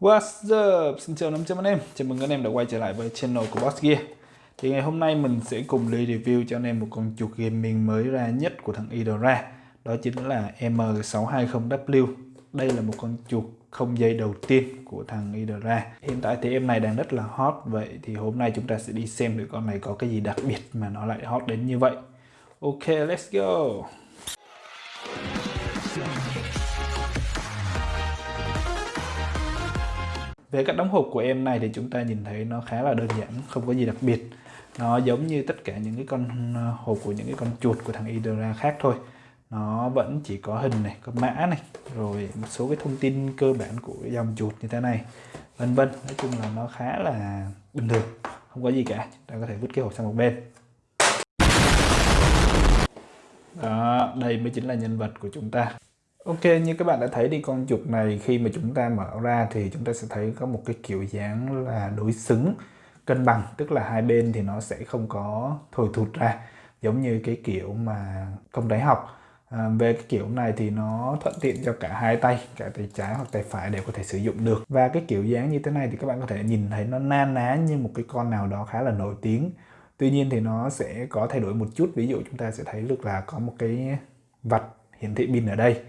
What's up? Xin chào 500 anh em. Chào mừng anh em đã quay trở lại với channel của Boss Gear. Thì ngày hôm nay mình sẽ cùng đi review cho anh em một con chuột gaming mới ra nhất của thằng Idora Đó chính là M620W Đây là một con chuột không dây đầu tiên của thằng Idora Hiện tại thì em này đang rất là hot. Vậy thì hôm nay chúng ta sẽ đi xem được con này có cái gì đặc biệt mà nó lại hot đến như vậy. Ok, let's go. Về cách đóng hộp của em này thì chúng ta nhìn thấy nó khá là đơn giản, không có gì đặc biệt. Nó giống như tất cả những cái con ờ, hộp của những cái con chuột của thằng idra khác thôi. Nó vẫn chỉ có hình này, có mã này, rồi một số cái thông tin cơ bản của dòng chuột như thế này, vân vân. Nói chung là nó khá là bình thường, không có gì cả. Chúng ta có thể vứt cái hộp sang một bên. Đó, đây mới chính là nhân vật của chúng ta. Ok, như các bạn đã thấy đi con chuột này khi mà chúng ta mở ra thì chúng ta sẽ thấy có một cái kiểu dáng là đối xứng, cân bằng, tức là hai bên thì nó sẽ không có thổi thụt ra giống như cái kiểu mà công đáy học. À, về cái kiểu này thì nó thuận tiện cho cả hai tay, cả tay trái hoặc tay phải đều có thể sử dụng được. Và cái kiểu dáng như thế này thì các bạn có thể nhìn thấy nó na ná như một cái con nào đó khá là nổi tiếng. Tuy nhiên thì nó sẽ có thay đổi một chút, ví dụ chúng ta sẽ thấy được là có một cái vạch hiển thị pin ở đây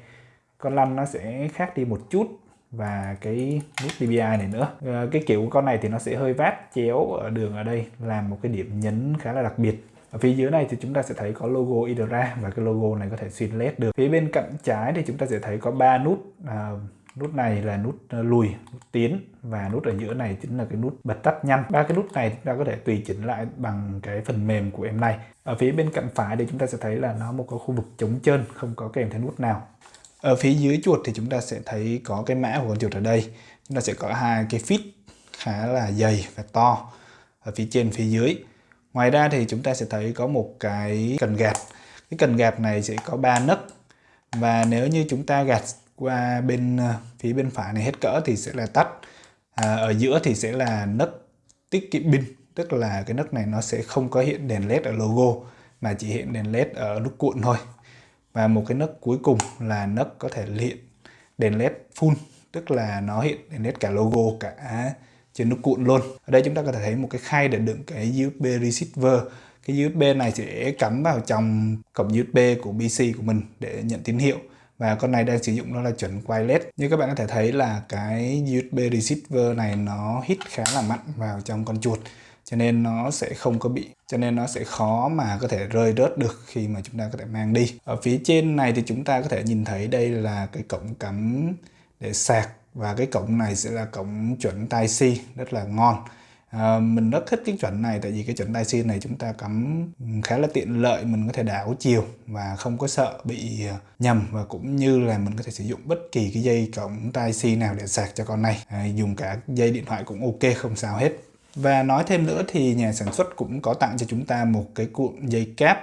con lăn nó sẽ khác đi một chút và cái nút DPI này nữa. À, cái kiểu của con này thì nó sẽ hơi vát chéo ở đường ở đây làm một cái điểm nhấn khá là đặc biệt. Ở phía dưới này thì chúng ta sẽ thấy có logo Idra và cái logo này có thể xuyên led được. Phía bên cạnh trái thì chúng ta sẽ thấy có ba nút à, nút này là nút ờ, lùi nút tiến và nút ở giữa này chính là cái nút bật tắt nhanh. Ba cái nút này chúng ta có thể tùy chỉnh lại bằng cái phần mềm của em này. Ở phía bên cạnh phải thì chúng ta sẽ thấy là nó một cái khu vực trống trơn không có kèm theo nút nào ở phía dưới chuột thì chúng ta sẽ thấy có cái mã của con chuột ở đây. Chúng ta sẽ có hai cái fit khá là dày và to ở phía trên phía dưới. Ngoài ra thì chúng ta sẽ thấy có một cái cần gạt. Cái cần gạt này sẽ có ba nấc. Và nếu như chúng ta gạt qua bên ờ, phía bên phải này hết cỡ thì sẽ là tắt. À, ở giữa thì sẽ là nấc tiết kiệm pin. Tức là cái nấc này nó sẽ không có hiện đèn led ở logo mà chỉ hiện đèn led ở nút cuộn thôi và một cái nấc cuối cùng là nấc có thể hiện đèn led full, tức là nó hiện đèn led cả logo cả trên nút cuộn luôn. Ở đây chúng ta có thể thấy một cái khay để đựng cái USB receiver. Cái USB này sẽ cắm vào trong cổng USB của PC của mình để nhận tín hiệu. Và con này đang sử dụng nó là chuẩn wireless. Như các bạn có thể thấy là cái USB receiver này nó hít khá là mạnh vào trong con chuột cho nên nó sẽ không có bị cho nên nó sẽ khó mà có thể rơi rớt được khi mà chúng ta có thể mang đi. Ở phía trên này thì chúng ta có thể nhìn thấy đây là cái cổng cắm để sạc và cái cổng này sẽ là cổng chuẩn Tai-C rất là ngon. À, mình rất thích cái chuẩn này tại vì cái chuẩn Tai-C này chúng ta cắm khá là tiện lợi mình có thể đảo chiều và không có sợ bị nhầm và cũng như là mình có thể sử dụng bất kỳ cái dây cổng Tai-C nào để sạc cho con này. À, dùng cả dây điện thoại cũng ok không sao hết và nói thêm nữa thì nhà sản xuất cũng có tặng cho chúng ta một cái cuộn dây cáp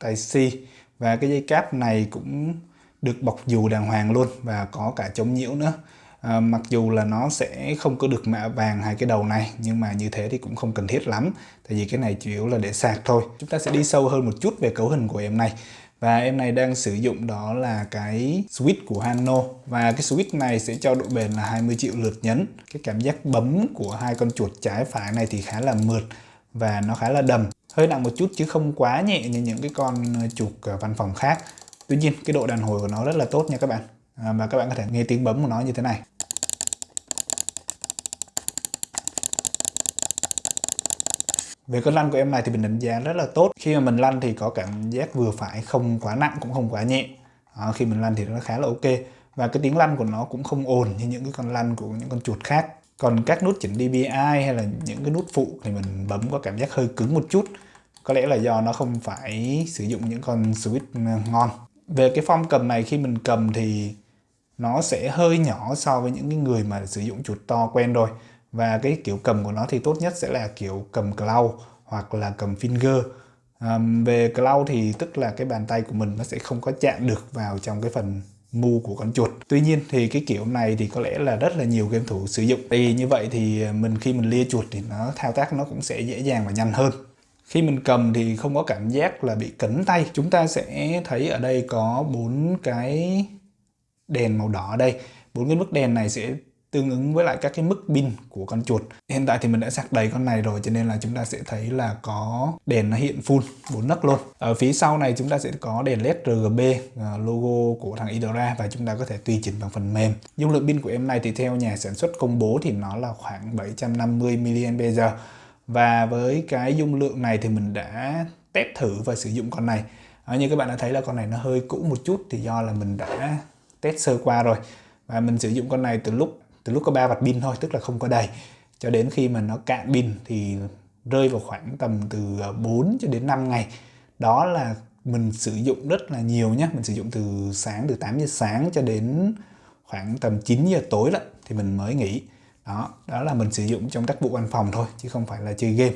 Type-C và cái dây cáp này cũng được bọc dù đàng hoàng luôn và có cả chống nhiễu nữa. À, mặc dù là nó sẽ không có được mạ vàng hai cái đầu này nhưng mà như thế thì cũng không cần thiết lắm. Tại vì cái này chủ yếu là để sạc thôi. Chúng ta sẽ đi sâu hơn một chút về cấu hình của em này và em này đang sử dụng đó là cái switch của Hano. Và cái switch này sẽ cho độ bền là 20 triệu lượt nhấn. Cái cảm giác bấm của hai con chuột trái phải này thì khá là mượt và nó khá là đầm. Hơi nặng một chút chứ không quá nhẹ như những cái con chuột ờ, văn phòng khác. Tuy nhiên cái độ đàn hồi của nó rất là tốt nha các bạn. À, và các bạn có thể nghe tiếng bấm của nó như thế này. Về con lăn của em này thì mình đánh giá rất là tốt. Khi mà mình lăn thì có cảm giác vừa phải, không quá nặng cũng không quá nhẹ. À, khi mình lăn thì nó khá là ok. Và cái tiếng lăn của nó cũng không ồn như những cái con lăn của những con chuột khác. Còn các nút chỉnh DPI hay là những cái nút phụ thì mình bấm có cảm giác hơi cứng một chút. Có lẽ là do nó không phải sử dụng những con switch ngon. Về cái form cầm này khi mình cầm thì nó sẽ hơi nhỏ so với những cái người mà sử dụng chuột to quen rồi và cái kiểu cầm của nó thì tốt nhất sẽ là kiểu cầm claw hoặc là cầm finger. Um, về claw thì tức là cái bàn tay của mình nó sẽ không có chạm được vào trong cái phần mu của con chuột. Tuy nhiên thì cái kiểu này thì có lẽ là rất là nhiều game thủ sử dụng. Vì như vậy thì mình khi mình lia chuột thì nó thao tác nó cũng sẽ dễ dàng và nhanh hơn. Khi mình cầm thì không có cảm giác là bị cấn tay. Chúng ta sẽ thấy ở đây có bốn cái đèn màu đỏ đây. Bốn cái mức đèn này sẽ tương ứng với lại các cái mức pin của con chuột. Hiện tại thì mình đã sạc đầy con này rồi cho nên là chúng ta sẽ thấy là có đèn nó hiện full bốn nấc luôn. Ở phía sau này chúng ta sẽ có đèn led RGB à, logo của thằng Idora và chúng ta có thể tùy chỉnh bằng phần mềm. Dung lượng pin của em này thì theo nhà sản xuất công bố thì nó là khoảng 750 mAh. Và với cái dung lượng này thì mình đã test thử và sử dụng con này. À, như các bạn đã thấy là con này nó hơi cũ một chút thì do là mình đã test sơ qua rồi. Và mình sử dụng con này từ lúc từ lúc có 3 vạt pin thôi tức là không có đầy. Cho đến khi mà nó cạn pin thì rơi vào khoảng tầm từ à, 4 cho đến 5 ngày. Đó là mình sử dụng rất là nhiều nhé mình sử dụng từ sáng từ 8 giờ sáng cho đến khoảng tầm 9 giờ tối đó thì mình mới nghỉ. Đó đó là mình sử dụng trong tác vụ văn phòng thôi chứ không phải là chơi game.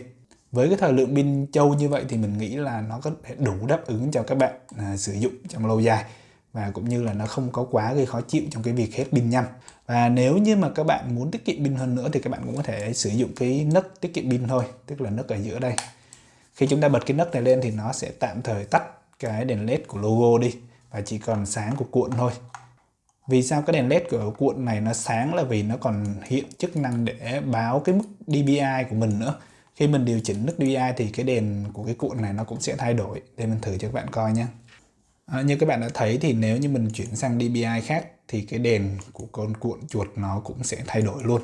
Với cái thời lượng pin châu như vậy thì mình nghĩ là nó có thể đủ đáp ứng cho các bạn à, sử dụng trong lâu dài và cũng như là nó không có quá gây khó chịu trong cái việc hết pin nhanh và nếu như mà các bạn muốn tiết kiệm pin hơn nữa thì các bạn cũng có thể sử dụng cái nấc tiết kiệm pin thôi, tức là nấc ở giữa đây. Khi chúng ta bật cái nấc này lên thì nó sẽ tạm thời tắt cái đèn led của logo đi và chỉ còn sáng của cuộn thôi. Vì sao cái đèn led của cuộn này nó sáng là vì nó còn hiện chức năng để báo cái mức DPI của mình nữa. Khi mình điều chỉnh mức DPI thì cái đèn của cái cuộn này nó cũng sẽ thay đổi. Để mình thử cho các bạn coi nhé à, như các bạn đã thấy thì nếu như mình chuyển sang DPI khác thì cái đèn của con cuộn chuột nó cũng sẽ thay đổi luôn.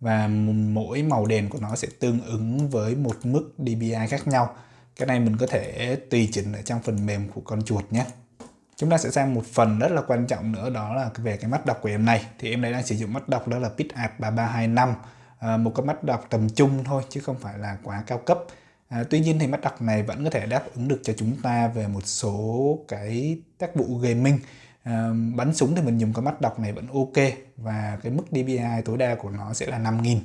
Và mỗi màu đèn của nó sẽ tương ứng với một mức DPI khác nhau. Cái này mình có thể tùy chỉnh ở trong phần mềm của con chuột nhé. Chúng ta sẽ sang một phần rất là quan trọng nữa đó là về cái mắt đọc của em này. Thì em này đang sử dụng mắt đọc đó là PitArt 3325 à, một cái mắt đọc tầm trung thôi chứ không phải là quá cao cấp à, tuy nhiên thì mắt đọc này vẫn có thể đáp ứng được cho chúng ta về một số cái tác vụ gaming. À, bắn súng thì mình dùng cái mắt đọc này vẫn ok và cái mức DPI tối đa của nó sẽ là 5000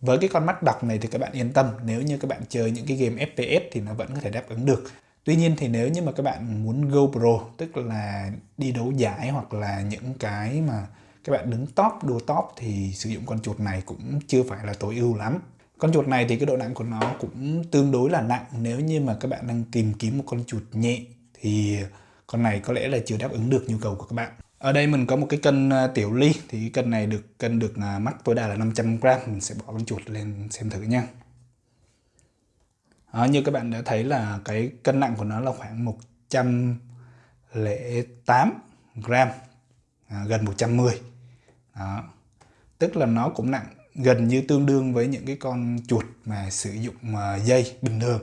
với cái con mắt đọc này thì các bạn yên tâm nếu như các bạn chơi những cái game FPS thì nó vẫn có thể đáp ứng được. Tuy nhiên thì nếu như mà các bạn muốn go pro tức là đi đấu giải hoặc là những cái mà các bạn đứng top đua top thì sử dụng con chuột này cũng chưa phải là tối ưu lắm. Con chuột này thì cái độ nặng của nó cũng tương đối là nặng nếu như mà các bạn đang tìm kiếm một con chuột nhẹ thì con này có lẽ là chưa đáp ứng được nhu cầu của các bạn. Ở đây mình có một cái cân à, tiểu ly thì cái cân này được cân được à, mắc tối đa là 500 gram mình sẽ bỏ con chuột lên xem thử nha. Đó, như các bạn đã thấy là cái cân nặng của nó là khoảng 108 gram à, gần 110 đó. tức là nó cũng nặng gần như tương đương với những cái con chuột mà sử dụng à, dây bình thường.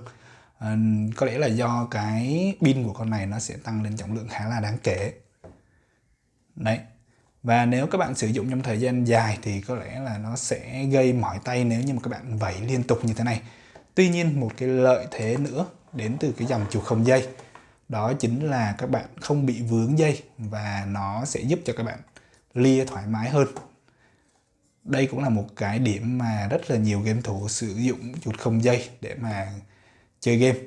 À, có lẽ là do cái pin của con này nó sẽ tăng lên trọng lượng khá là đáng kể. Đấy. Và nếu các bạn sử dụng trong thời gian dài thì có lẽ là nó sẽ gây mỏi tay nếu như mà các bạn vẩy liên tục như thế này. Tuy nhiên một cái lợi thế nữa đến từ cái dòng chuột không dây đó chính là các bạn không bị vướng dây và nó sẽ giúp cho các bạn lia thoải mái hơn. Đây cũng là một cái điểm mà rất là nhiều game thủ sử dụng chuột không dây để mà chơi game.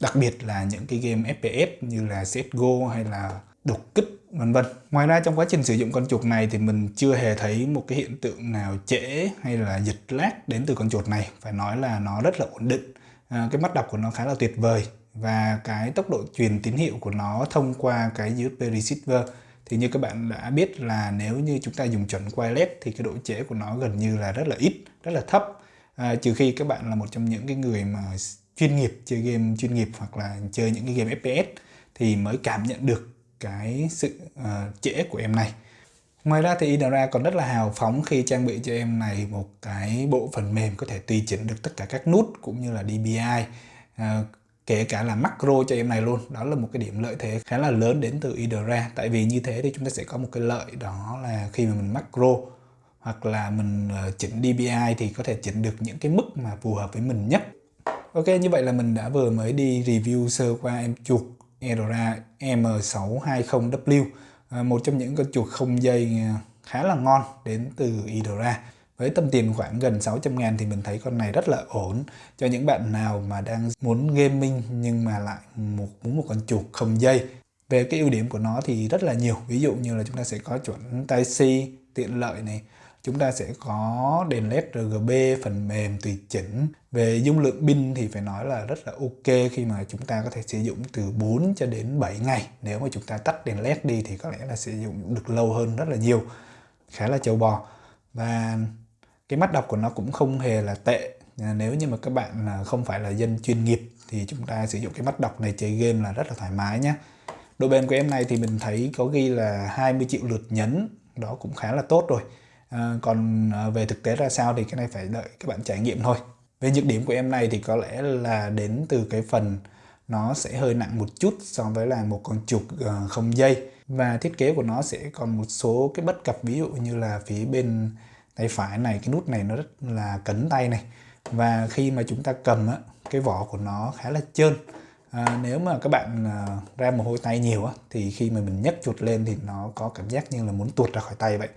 Đặc biệt là những cái game FPS như là CSGO hay là đột kích vân vân. Ngoài ra trong quá trình sử dụng con chuột này thì mình chưa hề thấy một cái hiện tượng nào trễ hay là dịch lag đến từ con chuột này. Phải nói là nó rất là ổn định. À, cái mắt đọc của nó khá là tuyệt vời và cái tốc độ truyền tín hiệu của nó thông qua cái USB receiver thì như các bạn đã biết là nếu như chúng ta dùng chuẩn wireless thì cái độ trễ của nó gần như là rất là ít, rất là thấp. À, trừ khi các bạn là một trong những cái người mà chuyên nghiệp chơi game chuyên nghiệp hoặc là chơi những cái game FPS thì mới cảm nhận được cái sự uh, trễ của em này Ngoài ra thì Inara còn rất là hào phóng khi trang bị cho em này một cái bộ phần mềm có thể tùy chỉnh được tất cả các nút cũng như là DPI à, kể cả là macro cho em này luôn. Đó là một cái điểm lợi thế khá là lớn đến từ IDRA tại vì như thế thì chúng ta sẽ có một cái lợi, đó là khi mà mình macro hoặc là mình ờ, chỉnh DPI thì có thể chỉnh được những cái mức mà phù hợp với mình nhất. Ok, như vậy là mình đã vừa mới đi review sơ qua em chuột Edora M620W ờ, một trong những con chuột không dây ờ, khá là ngon đến từ Edora với tầm tiền khoảng gần 600 ngàn thì mình thấy con này rất là ổn. Cho những bạn nào mà đang muốn gaming nhưng mà lại một, muốn một con chuột không dây. Về cái ưu điểm của nó thì rất là nhiều. Ví dụ như là chúng ta sẽ có chuẩn tai si, tiện lợi này. Chúng ta sẽ có đèn led RGB phần mềm tùy chỉnh. Về dung lượng pin thì phải nói là rất là ok khi mà chúng ta có thể sử dụng từ 4 cho đến 7 ngày. Nếu mà chúng ta tắt đèn led đi thì có lẽ là sử dụng được lâu hơn rất là nhiều. Khá là châu bò. Và cái mắt đọc của nó cũng không hề là tệ. Ờ, nếu như mà các bạn không phải là dân chuyên nghiệp thì chúng ta sử dụng cái mắt đọc này chơi game là rất là thoải mái nhé độ bền của em này thì mình thấy có ghi là 20 triệu lượt nhấn đó cũng khá là tốt rồi. À, còn ờ, về thực tế ra sao thì cái này phải đợi các bạn trải nghiệm thôi. Về nhược điểm của em này thì có lẽ là đến từ cái phần nó sẽ hơi nặng một chút so với là một con chuột không dây. Và thiết kế của nó sẽ còn một số cái bất cập ví dụ như là phía bên tay phải này cái nút này nó rất là cấn tay này. Và khi mà chúng ta cầm á, cái vỏ của nó khá là trơn. À, nếu mà các bạn à, ra mồ hôi tay nhiều á, thì khi mà mình nhấc chuột lên thì nó có cảm giác như là muốn tuột ra khỏi tay vậy.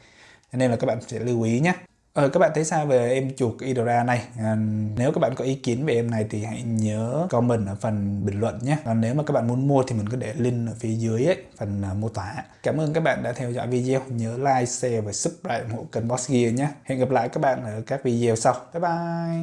Nên là các bạn sẽ lưu ý nhé Ờ, các bạn thấy sao về em chuột Idora này? À, nếu các bạn có ý kiến về em này thì hãy nhớ comment ở phần bình luận nhé. Còn nếu mà các bạn muốn mua thì mình có để link ở phía dưới ấy, phần uh, mô tả. Cảm ơn các bạn đã theo dõi video. Nhớ like, share và subscribe ủng hộ kênh Boss Gear nhé. Hẹn gặp lại các bạn ở các video sau. Bye bye!